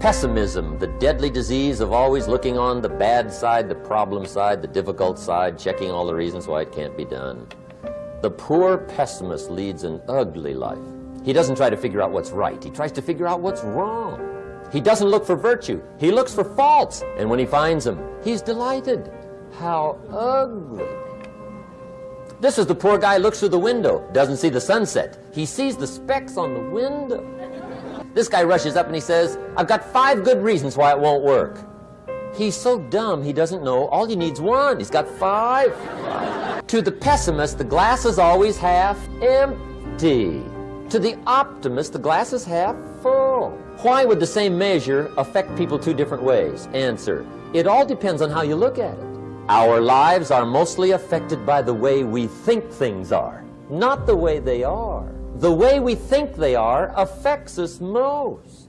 Pessimism, the deadly disease of always looking on the bad side, the problem side, the difficult side, checking all the reasons why it can't be done. The poor pessimist leads an ugly life. He doesn't try to figure out what's right. He tries to figure out what's wrong. He doesn't look for virtue. He looks for faults. And when he finds them, he's delighted. How ugly. This is the poor guy looks through the window, doesn't see the sunset. He sees the specks on the window. This guy rushes up and he says, I've got five good reasons why it won't work. He's so dumb he doesn't know all he needs one. He's got five. to the pessimist, the glass is always half empty. To the optimist, the glass is half full. Why would the same measure affect people two different ways? Answer, it all depends on how you look at it. Our lives are mostly affected by the way we think things are, not the way they are. The way we think they are affects us most.